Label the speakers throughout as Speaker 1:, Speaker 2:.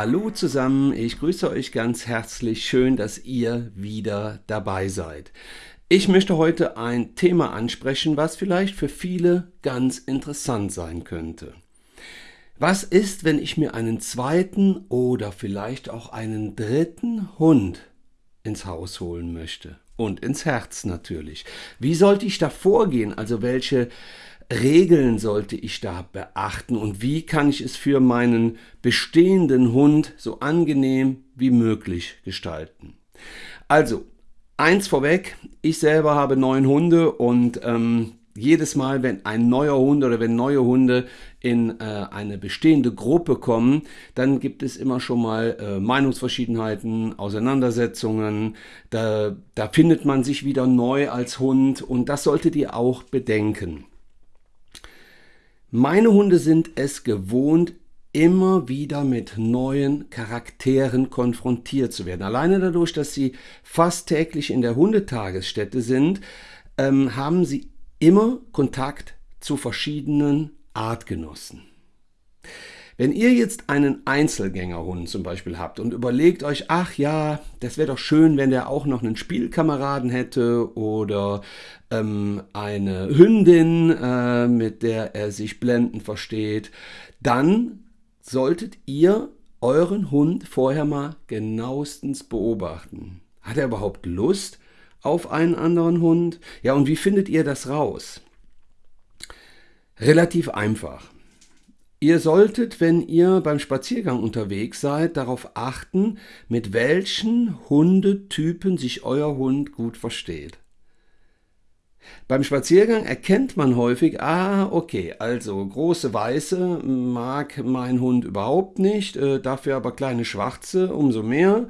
Speaker 1: Hallo zusammen, ich grüße euch ganz herzlich. Schön, dass ihr wieder dabei seid. Ich möchte heute ein Thema ansprechen, was vielleicht für viele ganz interessant sein könnte. Was ist, wenn ich mir einen zweiten oder vielleicht auch einen dritten Hund ins Haus holen möchte? Und ins Herz natürlich. Wie sollte ich da vorgehen? Also welche Regeln sollte ich da beachten und wie kann ich es für meinen bestehenden Hund so angenehm wie möglich gestalten? Also, eins vorweg, ich selber habe neun Hunde und ähm, jedes Mal, wenn ein neuer Hund oder wenn neue Hunde in äh, eine bestehende Gruppe kommen, dann gibt es immer schon mal äh, Meinungsverschiedenheiten, Auseinandersetzungen. Da, da findet man sich wieder neu als Hund und das solltet ihr auch bedenken. Meine Hunde sind es gewohnt, immer wieder mit neuen Charakteren konfrontiert zu werden. Alleine dadurch, dass sie fast täglich in der Hundetagesstätte sind, ähm, haben sie immer Kontakt zu verschiedenen Artgenossen. Wenn ihr jetzt einen Einzelgängerhund zum Beispiel habt und überlegt euch, ach ja, das wäre doch schön, wenn der auch noch einen Spielkameraden hätte oder ähm, eine Hündin, äh, mit der er sich blenden versteht, dann solltet ihr euren Hund vorher mal genauestens beobachten. Hat er überhaupt Lust auf einen anderen Hund? Ja, und wie findet ihr das raus? Relativ einfach. Ihr solltet, wenn ihr beim Spaziergang unterwegs seid, darauf achten, mit welchen Hundetypen sich euer Hund gut versteht. Beim Spaziergang erkennt man häufig, ah, okay, also große Weiße mag mein Hund überhaupt nicht, äh, dafür aber kleine Schwarze umso mehr.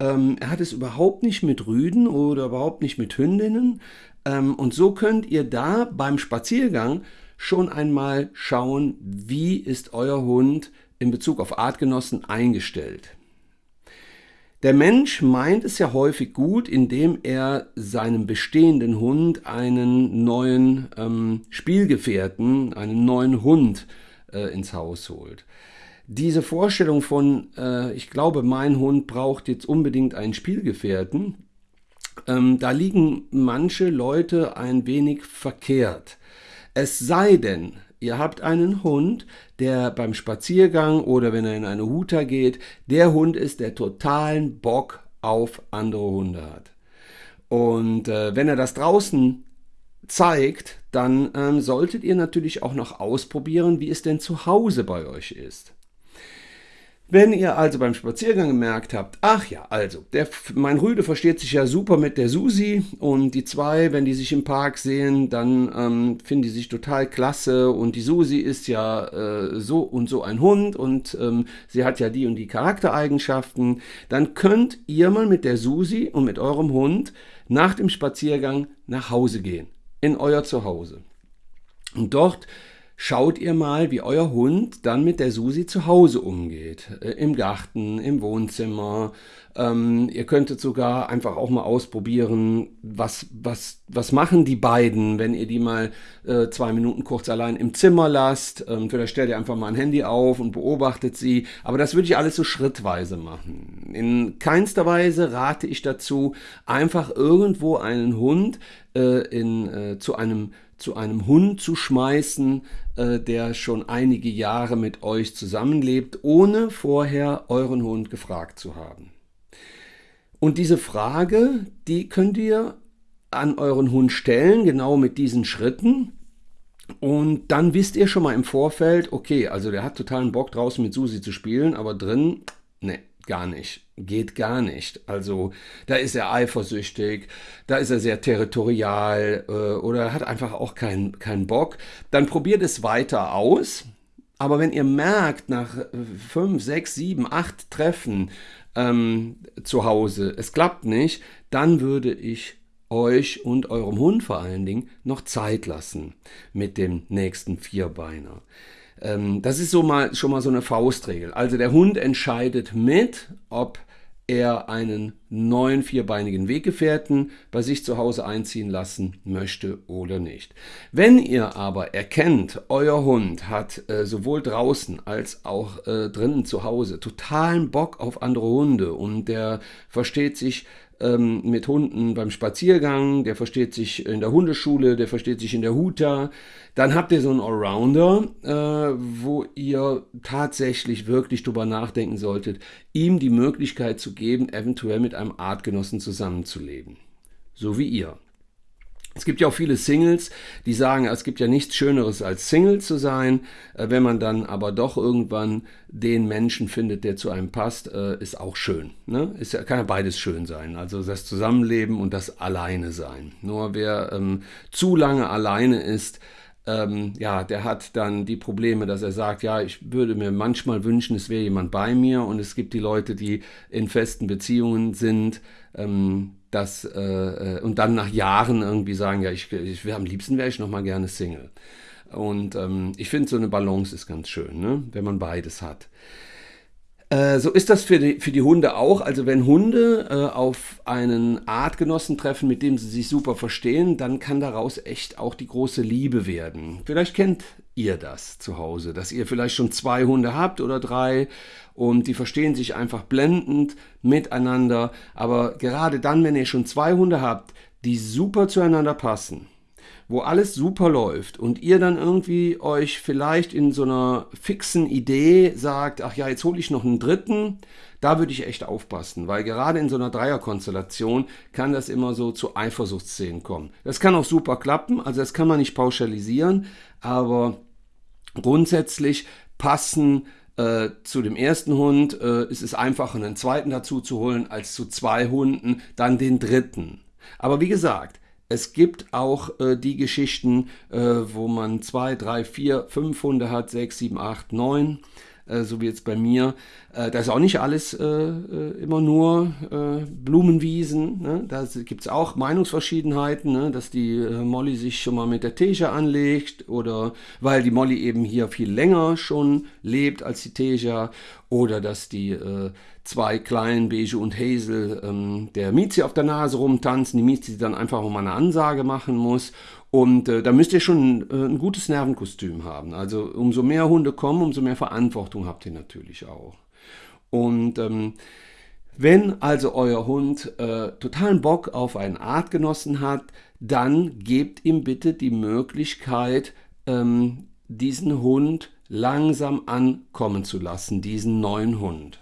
Speaker 1: Ähm, er hat es überhaupt nicht mit Rüden oder überhaupt nicht mit Hündinnen. Ähm, und so könnt ihr da beim Spaziergang schon einmal schauen, wie ist euer Hund in Bezug auf Artgenossen eingestellt. Der Mensch meint es ja häufig gut, indem er seinem bestehenden Hund einen neuen ähm, Spielgefährten, einen neuen Hund äh, ins Haus holt. Diese Vorstellung von, äh, ich glaube, mein Hund braucht jetzt unbedingt einen Spielgefährten, ähm, da liegen manche Leute ein wenig verkehrt. Es sei denn, ihr habt einen Hund, der beim Spaziergang oder wenn er in eine Huta geht, der Hund ist, der totalen Bock auf andere Hunde hat. Und äh, wenn er das draußen zeigt, dann ähm, solltet ihr natürlich auch noch ausprobieren, wie es denn zu Hause bei euch ist. Wenn ihr also beim Spaziergang gemerkt habt, ach ja, also, der, mein Rüde versteht sich ja super mit der Susi und die zwei, wenn die sich im Park sehen, dann ähm, finden die sich total klasse und die Susi ist ja äh, so und so ein Hund und ähm, sie hat ja die und die Charaktereigenschaften, dann könnt ihr mal mit der Susi und mit eurem Hund nach dem Spaziergang nach Hause gehen, in euer Zuhause. Und dort schaut ihr mal, wie euer Hund dann mit der Susi zu Hause umgeht. Äh, Im Garten, im Wohnzimmer. Ähm, ihr könntet sogar einfach auch mal ausprobieren, was, was, was machen die beiden, wenn ihr die mal äh, zwei Minuten kurz allein im Zimmer lasst. Ähm, vielleicht stellt ihr einfach mal ein Handy auf und beobachtet sie. Aber das würde ich alles so schrittweise machen. In keinster Weise rate ich dazu, einfach irgendwo einen Hund äh, in, äh, zu einem zu einem Hund zu schmeißen, äh, der schon einige Jahre mit euch zusammenlebt, ohne vorher euren Hund gefragt zu haben. Und diese Frage, die könnt ihr an euren Hund stellen, genau mit diesen Schritten. Und dann wisst ihr schon mal im Vorfeld, okay, also der hat totalen Bock draußen mit Susi zu spielen, aber drin, ne, gar nicht. Geht gar nicht. Also da ist er eifersüchtig, da ist er sehr territorial äh, oder hat einfach auch keinen keinen Bock. Dann probiert es weiter aus. Aber wenn ihr merkt, nach fünf, sechs, sieben, acht Treffen ähm, zu Hause, es klappt nicht, dann würde ich euch und eurem Hund vor allen Dingen noch Zeit lassen mit dem nächsten Vierbeiner. Ähm, das ist so mal, schon mal so eine Faustregel. Also der Hund entscheidet mit, ob er einen neuen vierbeinigen Weggefährten bei sich zu Hause einziehen lassen möchte oder nicht. Wenn ihr aber erkennt, euer Hund hat äh, sowohl draußen als auch äh, drinnen zu Hause totalen Bock auf andere Hunde und der versteht sich ähm, mit Hunden beim Spaziergang, der versteht sich in der Hundeschule, der versteht sich in der Huta. Dann habt ihr so einen Allrounder, äh, wo ihr tatsächlich wirklich drüber nachdenken solltet, ihm die Möglichkeit zu geben, eventuell mit einem Artgenossen zusammenzuleben. So wie ihr. Es gibt ja auch viele Singles, die sagen, es gibt ja nichts Schöneres als Single zu sein. Äh, wenn man dann aber doch irgendwann den Menschen findet, der zu einem passt, äh, ist auch schön. Ne? Ist ja, kann ja beides schön sein. Also das Zusammenleben und das Alleine sein. Nur wer ähm, zu lange alleine ist, ähm, ja, der hat dann die Probleme, dass er sagt, ja, ich würde mir manchmal wünschen, es wäre jemand bei mir. Und es gibt die Leute, die in festen Beziehungen sind. Ähm, das, äh, äh, und dann nach Jahren irgendwie sagen, ja, ich, ich am liebsten wäre ich noch mal gerne Single. Und ähm, ich finde, so eine Balance ist ganz schön, ne? wenn man beides hat. Äh, so ist das für die, für die Hunde auch. Also wenn Hunde äh, auf einen Artgenossen treffen, mit dem sie sich super verstehen, dann kann daraus echt auch die große Liebe werden. Vielleicht kennt ihr das zu Hause, dass ihr vielleicht schon zwei Hunde habt oder drei und die verstehen sich einfach blendend miteinander. Aber gerade dann, wenn ihr schon zwei Hunde habt, die super zueinander passen, wo alles super läuft und ihr dann irgendwie euch vielleicht in so einer fixen Idee sagt, ach ja, jetzt hole ich noch einen dritten, da würde ich echt aufpassen, weil gerade in so einer Dreierkonstellation kann das immer so zu Eifersuchtsszenen kommen. Das kann auch super klappen, also das kann man nicht pauschalisieren, aber grundsätzlich passen äh, zu dem ersten Hund äh, ist es einfacher, einen zweiten dazu zu holen, als zu zwei Hunden, dann den dritten. Aber wie gesagt, es gibt auch äh, die Geschichten, äh, wo man zwei, drei, vier, fünf Hunde hat, sechs, sieben, acht, neun. Äh, so wie jetzt bei mir. Äh, da ist auch nicht alles äh, immer nur Blumenwiesen. Ne? Da gibt es auch Meinungsverschiedenheiten, ne? dass die Molly sich schon mal mit der Teja anlegt oder weil die Molly eben hier viel länger schon lebt als die Teja oder dass die zwei kleinen Beige und Hazel ähm, der Miezi auf der Nase rumtanzen, die Miezi dann einfach mal eine Ansage machen muss und äh, da müsst ihr schon äh, ein gutes Nervenkostüm haben. Also umso mehr Hunde kommen, umso mehr Verantwortung habt ihr natürlich auch. Und ähm, wenn also euer Hund äh, totalen Bock auf einen Artgenossen hat, dann gebt ihm bitte die Möglichkeit, ähm, diesen Hund langsam ankommen zu lassen, diesen neuen Hund.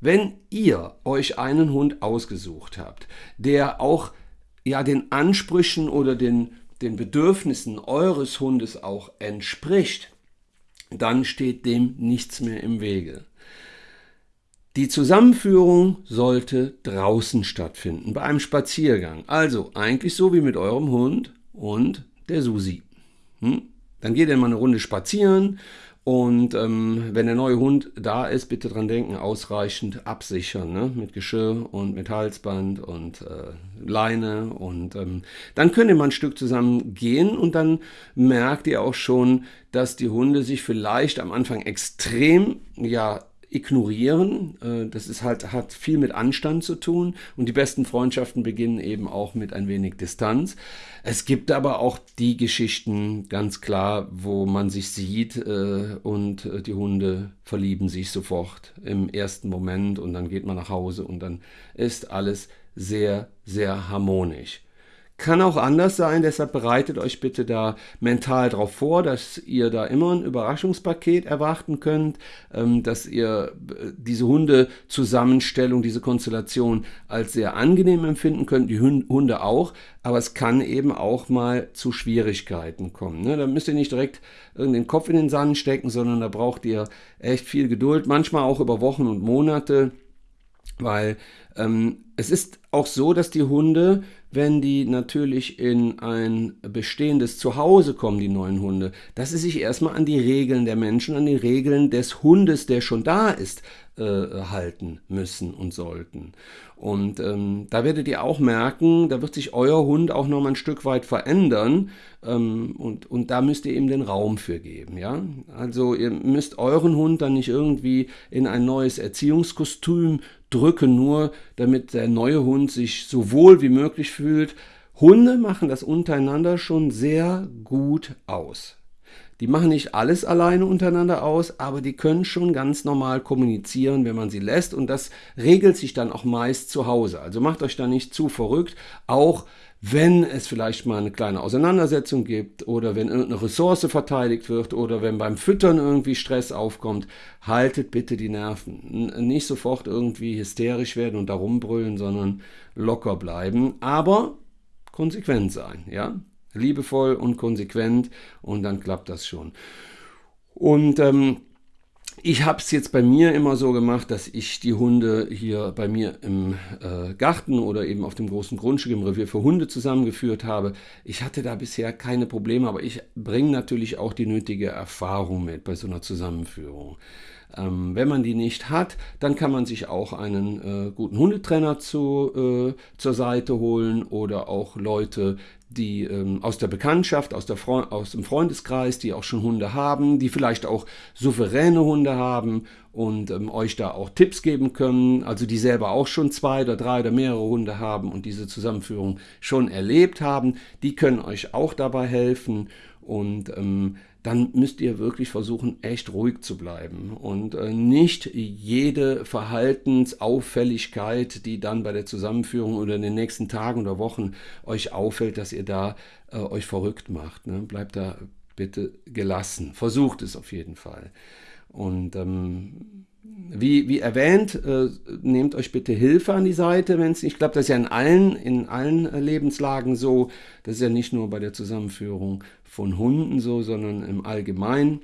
Speaker 1: Wenn ihr euch einen Hund ausgesucht habt, der auch ja den Ansprüchen oder den den Bedürfnissen eures Hundes auch entspricht, dann steht dem nichts mehr im Wege. Die Zusammenführung sollte draußen stattfinden, bei einem Spaziergang. Also eigentlich so wie mit eurem Hund und der Susi. Hm? Dann geht ihr mal eine Runde spazieren und ähm, wenn der neue Hund da ist, bitte dran denken, ausreichend absichern, ne? mit Geschirr und mit Halsband und äh, Leine. Und ähm, dann könnt ihr mal ein Stück zusammen gehen und dann merkt ihr auch schon, dass die Hunde sich vielleicht am Anfang extrem ja ignorieren. Äh, das ist halt, hat viel mit Anstand zu tun und die besten Freundschaften beginnen eben auch mit ein wenig Distanz. Es gibt aber auch die Geschichten, ganz klar, wo man sich sieht äh, und äh, die Hunde verlieben sich sofort im ersten Moment und dann geht man nach Hause und dann ist alles sehr, sehr harmonisch. Kann auch anders sein, deshalb bereitet euch bitte da mental darauf vor, dass ihr da immer ein Überraschungspaket erwarten könnt, ähm, dass ihr äh, diese Hundezusammenstellung, diese Konstellation als sehr angenehm empfinden könnt, die Hunde auch, aber es kann eben auch mal zu Schwierigkeiten kommen. Ne? Da müsst ihr nicht direkt den Kopf in den Sand stecken, sondern da braucht ihr echt viel Geduld, manchmal auch über Wochen und Monate, weil ähm, es ist auch so, dass die Hunde, wenn die natürlich in ein bestehendes Zuhause kommen, die neuen Hunde, dass sie sich erstmal an die Regeln der Menschen, an die Regeln des Hundes, der schon da ist, äh, halten müssen und sollten. Und ähm, da werdet ihr auch merken, da wird sich euer Hund auch noch mal ein Stück weit verändern. Ähm, und, und da müsst ihr ihm den Raum für geben. Ja? Also ihr müsst euren Hund dann nicht irgendwie in ein neues Erziehungskostüm drücken, nur damit der neue Hund sich so wohl wie möglich fühlt. Hunde machen das untereinander schon sehr gut aus. Die machen nicht alles alleine untereinander aus, aber die können schon ganz normal kommunizieren, wenn man sie lässt. Und das regelt sich dann auch meist zu Hause. Also macht euch da nicht zu verrückt. Auch wenn es vielleicht mal eine kleine Auseinandersetzung gibt oder wenn irgendeine Ressource verteidigt wird oder wenn beim Füttern irgendwie Stress aufkommt, haltet bitte die Nerven. Nicht sofort irgendwie hysterisch werden und darum brüllen, sondern locker bleiben, aber konsequent sein, ja? Liebevoll und konsequent und dann klappt das schon. Und ähm, ich habe es jetzt bei mir immer so gemacht, dass ich die Hunde hier bei mir im äh, Garten oder eben auf dem großen Grundstück im Revier für Hunde zusammengeführt habe. Ich hatte da bisher keine Probleme, aber ich bringe natürlich auch die nötige Erfahrung mit bei so einer Zusammenführung. Ähm, wenn man die nicht hat, dann kann man sich auch einen äh, guten Hundetrainer zu, äh, zur Seite holen oder auch Leute, die ähm, aus der Bekanntschaft, aus, der aus dem Freundeskreis, die auch schon Hunde haben, die vielleicht auch souveräne Hunde haben und ähm, euch da auch Tipps geben können, also die selber auch schon zwei oder drei oder mehrere Hunde haben und diese Zusammenführung schon erlebt haben, die können euch auch dabei helfen. Und ähm, dann müsst ihr wirklich versuchen, echt ruhig zu bleiben und äh, nicht jede Verhaltensauffälligkeit, die dann bei der Zusammenführung oder in den nächsten Tagen oder Wochen euch auffällt, dass ihr da äh, euch verrückt macht. Ne? Bleibt da bitte gelassen. Versucht es auf jeden Fall. Und ähm, wie, wie erwähnt, äh, nehmt euch bitte Hilfe an die Seite, wenn es nicht klappt. Das ist ja in allen, in allen Lebenslagen so. Das ist ja nicht nur bei der Zusammenführung von Hunden so, sondern im Allgemeinen.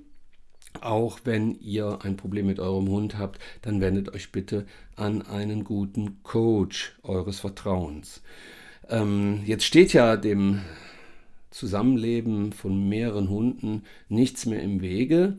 Speaker 1: Auch wenn ihr ein Problem mit eurem Hund habt, dann wendet euch bitte an einen guten Coach eures Vertrauens. Ähm, jetzt steht ja dem Zusammenleben von mehreren Hunden nichts mehr im Wege.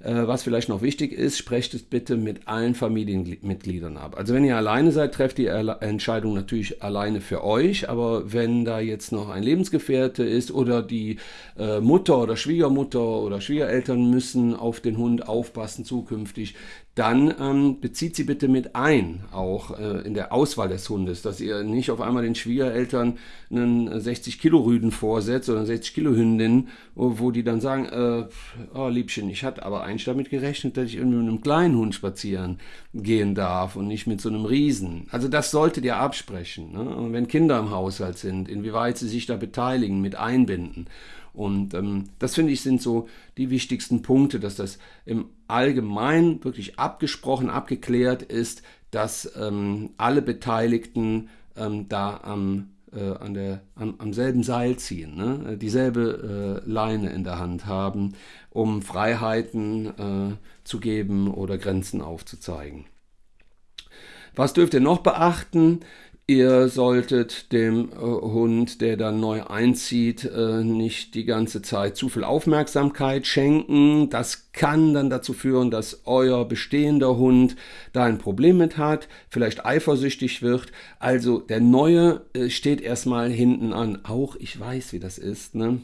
Speaker 1: Äh, was vielleicht noch wichtig ist, sprecht es bitte mit allen Familienmitgliedern ab. Also wenn ihr alleine seid, trefft die Entscheidung natürlich alleine für euch, aber wenn da jetzt noch ein Lebensgefährte ist oder die äh, Mutter oder Schwiegermutter oder Schwiegereltern müssen auf den Hund aufpassen zukünftig, dann ähm, bezieht sie bitte mit ein, auch äh, in der Auswahl des Hundes, dass ihr nicht auf einmal den Schwiegereltern einen 60 Kilo Rüden vorsetzt oder eine 60 Kilo Hündin, wo, wo die dann sagen, äh, oh Liebchen, ich hatte aber eigentlich damit gerechnet, dass ich irgendwie mit einem kleinen Hund spazieren gehen darf und nicht mit so einem Riesen. Also das solltet ihr absprechen. Ne? Und wenn Kinder im Haushalt sind, inwieweit sie sich da beteiligen, mit einbinden. Und ähm, das finde ich sind so die wichtigsten Punkte, dass das im Allgemeinen wirklich abgesprochen, abgeklärt ist, dass ähm, alle Beteiligten ähm, da am, äh, an der, am, am, selben Seil ziehen, ne? dieselbe äh, Leine in der Hand haben, um Freiheiten äh, zu geben oder Grenzen aufzuzeigen. Was dürft ihr noch beachten? Ihr solltet dem äh, Hund, der dann neu einzieht, äh, nicht die ganze Zeit zu viel Aufmerksamkeit schenken. Das kann dann dazu führen, dass euer bestehender Hund da ein Problem mit hat, vielleicht eifersüchtig wird. Also der neue äh, steht erstmal hinten an. Auch ich weiß, wie das ist. Ne?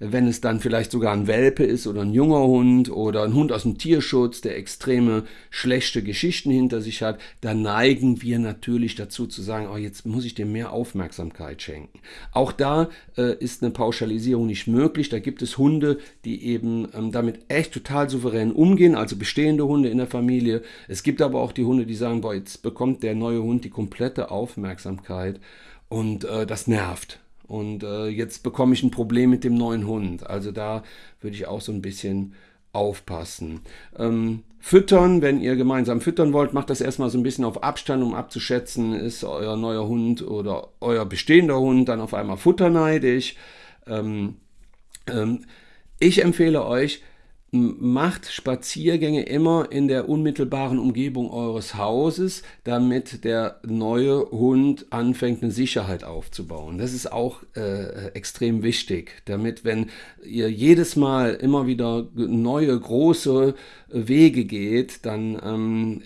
Speaker 1: Wenn es dann vielleicht sogar ein Welpe ist oder ein junger Hund oder ein Hund aus dem Tierschutz, der extreme schlechte Geschichten hinter sich hat, dann neigen wir natürlich dazu zu sagen, oh, jetzt muss ich dem mehr Aufmerksamkeit schenken. Auch da äh, ist eine Pauschalisierung nicht möglich. Da gibt es Hunde, die eben ähm, damit echt total souverän umgehen, also bestehende Hunde in der Familie. Es gibt aber auch die Hunde, die sagen, boah, jetzt bekommt der neue Hund die komplette Aufmerksamkeit und äh, das nervt. Und äh, jetzt bekomme ich ein Problem mit dem neuen Hund. Also da würde ich auch so ein bisschen aufpassen. Ähm, füttern, wenn ihr gemeinsam füttern wollt, macht das erstmal so ein bisschen auf Abstand, um abzuschätzen, ist euer neuer Hund oder euer bestehender Hund dann auf einmal futterneidig. Ähm, ähm, ich empfehle euch, macht Spaziergänge immer in der unmittelbaren Umgebung eures Hauses, damit der neue Hund anfängt, eine Sicherheit aufzubauen. Das ist auch äh, extrem wichtig, damit wenn ihr jedes Mal immer wieder neue große Wege geht, dann ähm,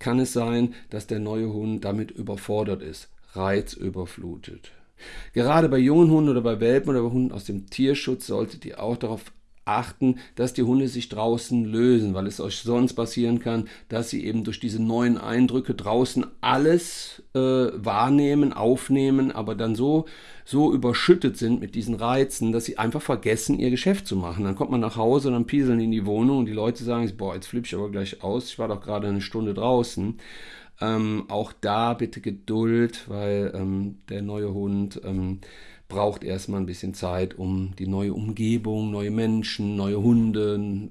Speaker 1: kann es sein, dass der neue Hund damit überfordert ist, reizüberflutet. Gerade bei jungen Hunden oder bei Welpen oder bei Hunden aus dem Tierschutz solltet ihr auch darauf achten, dass die Hunde sich draußen lösen, weil es euch sonst passieren kann, dass sie eben durch diese neuen Eindrücke draußen alles äh, wahrnehmen, aufnehmen, aber dann so, so überschüttet sind mit diesen Reizen, dass sie einfach vergessen, ihr Geschäft zu machen. Dann kommt man nach Hause und dann pieseln in die Wohnung und die Leute sagen, boah, jetzt flippe ich aber gleich aus, ich war doch gerade eine Stunde draußen. Ähm, auch da bitte Geduld, weil ähm, der neue Hund ähm, braucht erstmal ein bisschen Zeit, um die neue Umgebung, neue Menschen, neue Hunde,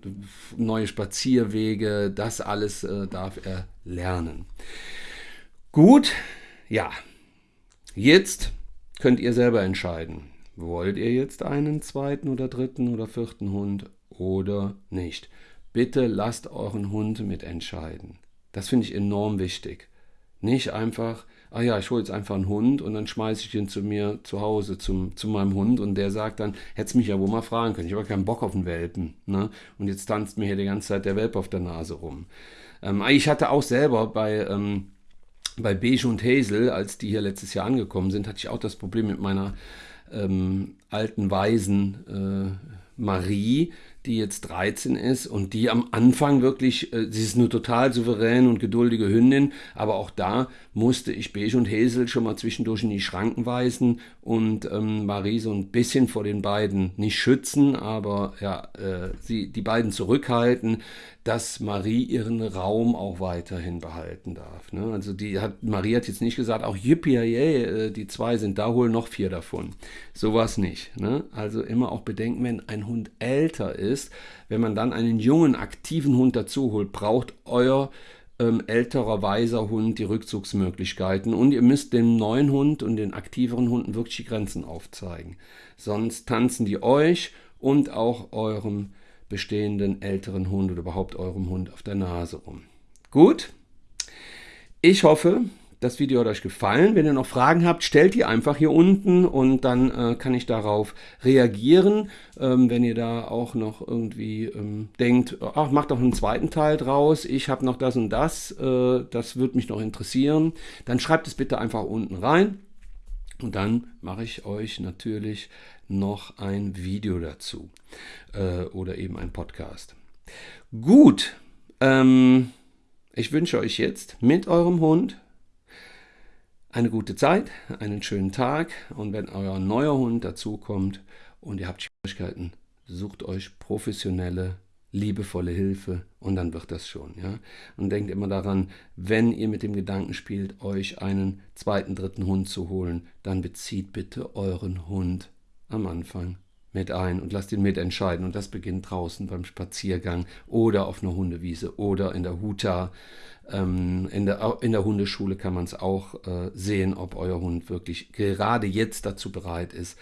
Speaker 1: neue Spazierwege, das alles äh, darf er lernen. Gut, ja, jetzt könnt ihr selber entscheiden. Wollt ihr jetzt einen zweiten oder dritten oder vierten Hund oder nicht? Bitte lasst euren Hund mitentscheiden. Das finde ich enorm wichtig. Nicht einfach, ah ja, ich hole jetzt einfach einen Hund und dann schmeiße ich den zu mir zu Hause, zum, zu meinem Hund und der sagt dann, hättest mich ja wohl mal fragen können, ich habe keinen Bock auf einen Welpen. Ne? Und jetzt tanzt mir hier die ganze Zeit der Welpe auf der Nase rum. Ähm, ich hatte auch selber bei, ähm, bei Beige und Hazel, als die hier letztes Jahr angekommen sind, hatte ich auch das Problem mit meiner ähm, alten Waisen äh, Marie, die jetzt 13 ist und die am Anfang wirklich, äh, sie ist eine total souveräne und geduldige Hündin, aber auch da musste ich Beige und Hazel schon mal zwischendurch in die Schranken weisen und ähm, Marie so ein bisschen vor den beiden nicht schützen, aber ja, äh, sie, die beiden zurückhalten, dass Marie ihren Raum auch weiterhin behalten darf. Ne? Also die hat, Marie hat jetzt nicht gesagt, auch yippie, yay, äh, die zwei sind da, hol noch vier davon. Sowas nicht. Ne? Also immer auch bedenken, wenn ein Hund älter ist, wenn man dann einen jungen, aktiven Hund dazu holt, braucht euer ähm, älterer, weiser Hund die Rückzugsmöglichkeiten und ihr müsst dem neuen Hund und den aktiveren Hunden wirklich die Grenzen aufzeigen. Sonst tanzen die euch und auch eurem bestehenden älteren Hund oder überhaupt eurem Hund auf der Nase rum. Gut, ich hoffe, das Video hat euch gefallen. Wenn ihr noch Fragen habt, stellt die einfach hier unten und dann äh, kann ich darauf reagieren. Ähm, wenn ihr da auch noch irgendwie ähm, denkt, ach, macht doch einen zweiten Teil draus, ich habe noch das und das, äh, das würde mich noch interessieren, dann schreibt es bitte einfach unten rein. Und dann mache ich euch natürlich noch ein Video dazu äh, oder eben ein Podcast. Gut, ähm, ich wünsche euch jetzt mit eurem Hund eine gute Zeit, einen schönen Tag und wenn euer neuer Hund dazukommt und ihr habt Schwierigkeiten, sucht euch professionelle, liebevolle Hilfe und dann wird das schon. Ja? Und denkt immer daran, wenn ihr mit dem Gedanken spielt, euch einen zweiten, dritten Hund zu holen, dann bezieht bitte euren Hund am Anfang mit ein und lasst ihn mitentscheiden. Und das beginnt draußen beim Spaziergang oder auf einer Hundewiese oder in der Huta. Ähm, in, der, in der Hundeschule kann man es auch äh, sehen, ob euer Hund wirklich gerade jetzt dazu bereit ist,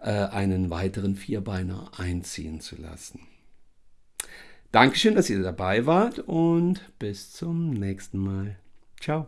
Speaker 1: äh, einen weiteren Vierbeiner einziehen zu lassen. Dankeschön, dass ihr dabei wart und bis zum nächsten Mal. Ciao.